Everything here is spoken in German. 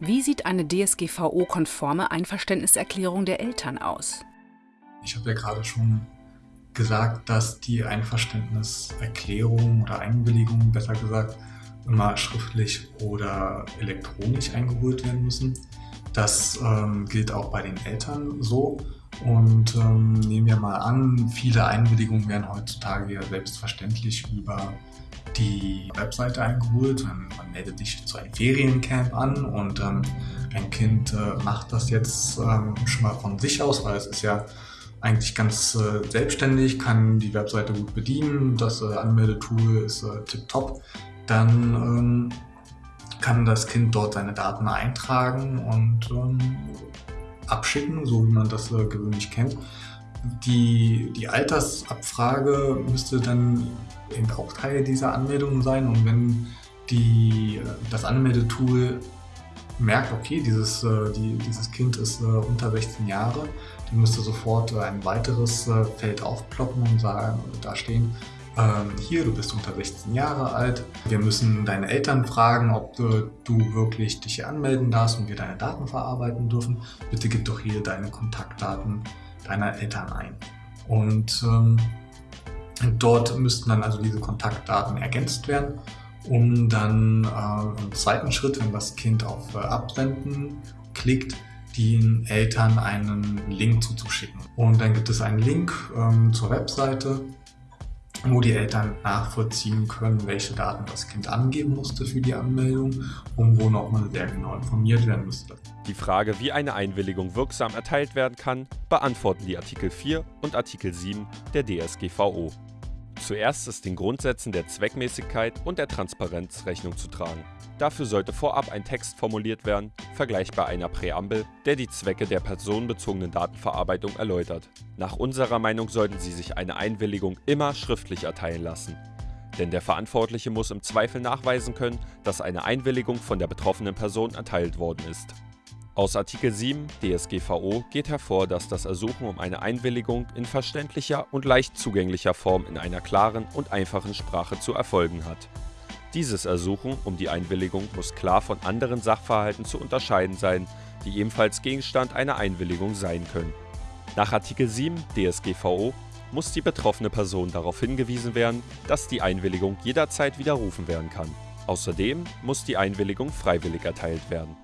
Wie sieht eine DSGVO-konforme Einverständniserklärung der Eltern aus? Ich habe ja gerade schon gesagt, dass die Einverständniserklärung oder Einwilligung, besser gesagt, immer schriftlich oder elektronisch eingeholt werden müssen. Das ähm, gilt auch bei den Eltern so. Und ähm, nehmen wir mal an, viele Einwilligungen werden heutzutage ja selbstverständlich über die Webseite eingeholt. Man, meldet sich zu einem Feriencamp an und ähm, ein Kind äh, macht das jetzt ähm, schon mal von sich aus, weil es ist ja eigentlich ganz äh, selbstständig, kann die Webseite gut bedienen, das äh, Anmeldetool ist äh, tipptopp. Dann ähm, kann das Kind dort seine Daten eintragen und ähm, abschicken, so wie man das äh, gewöhnlich kennt. Die, die Altersabfrage müsste dann eben auch Teil dieser Anmeldung sein und wenn die, äh, das Anmeldetool merkt, okay, dieses, äh, die, dieses Kind ist äh, unter 16 Jahre, dann müsste sofort äh, ein weiteres äh, Feld aufploppen und sagen, da stehen, ähm, hier, du bist unter 16 Jahre alt, wir müssen deine Eltern fragen, ob du, du wirklich dich hier anmelden darfst und wir deine Daten verarbeiten dürfen. Bitte gib doch hier deine Kontaktdaten deiner Eltern ein. Und ähm, dort müssten dann also diese Kontaktdaten ergänzt werden, um dann äh, im zweiten Schritt, wenn das Kind auf äh, Absenden klickt, den Eltern einen Link zuzuschicken. Und dann gibt es einen Link ähm, zur Webseite, wo die Eltern nachvollziehen können, welche Daten das Kind angeben musste für die Anmeldung und wo nochmal sehr genau informiert werden müsste. Die Frage, wie eine Einwilligung wirksam erteilt werden kann, beantworten die Artikel 4 und Artikel 7 der DSGVO. Zuerst ist den Grundsätzen der Zweckmäßigkeit und der Transparenz Rechnung zu tragen. Dafür sollte vorab ein Text formuliert werden, vergleichbar einer Präambel, der die Zwecke der personenbezogenen Datenverarbeitung erläutert. Nach unserer Meinung sollten Sie sich eine Einwilligung immer schriftlich erteilen lassen. Denn der Verantwortliche muss im Zweifel nachweisen können, dass eine Einwilligung von der betroffenen Person erteilt worden ist. Aus Artikel 7 DSGVO geht hervor, dass das Ersuchen um eine Einwilligung in verständlicher und leicht zugänglicher Form in einer klaren und einfachen Sprache zu erfolgen hat. Dieses Ersuchen um die Einwilligung muss klar von anderen Sachverhalten zu unterscheiden sein, die ebenfalls Gegenstand einer Einwilligung sein können. Nach Artikel 7 DSGVO muss die betroffene Person darauf hingewiesen werden, dass die Einwilligung jederzeit widerrufen werden kann. Außerdem muss die Einwilligung freiwillig erteilt werden